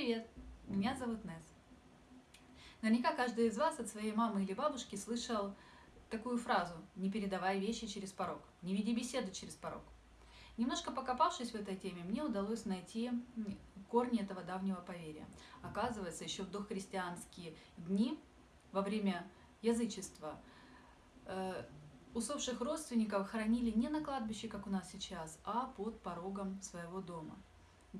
привет! Меня зовут Несс. Наверняка каждый из вас от своей мамы или бабушки слышал такую фразу «не передавай вещи через порог», «не веди беседу через порог». Немножко покопавшись в этой теме, мне удалось найти корни этого давнего поверья. Оказывается, еще в дохристианские дни, во время язычества, э, усопших родственников хоронили не на кладбище, как у нас сейчас, а под порогом своего дома.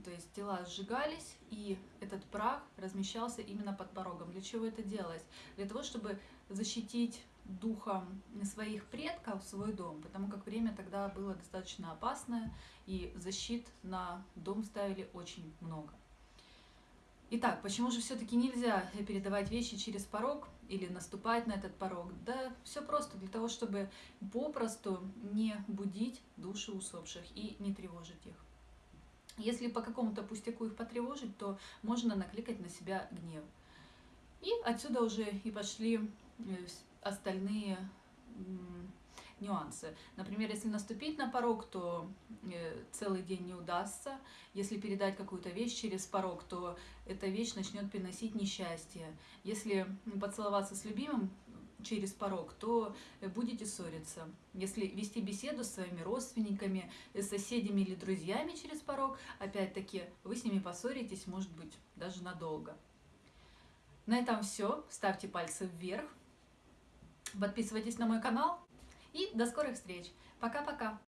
То есть тела сжигались, и этот прах размещался именно под порогом. Для чего это делалось? Для того, чтобы защитить духом своих предков свой дом, потому как время тогда было достаточно опасное, и защит на дом ставили очень много. Итак, почему же все-таки нельзя передавать вещи через порог или наступать на этот порог? Да все просто, для того, чтобы попросту не будить души усопших и не тревожить их. Если по какому-то пустяку их потревожить, то можно накликать на себя гнев. И отсюда уже и пошли э, остальные нюансы. Например, если наступить на порог, то э, целый день не удастся. Если передать какую-то вещь через порог, то эта вещь начнет приносить несчастье. Если поцеловаться с любимым, через порог, то э, будете ссориться. Если вести беседу с своими родственниками, э, соседями или друзьями через порог, опять-таки вы с ними поссоритесь, может быть, даже надолго. На этом все. Ставьте пальцы вверх. Подписывайтесь на мой канал. И до скорых встреч. Пока-пока.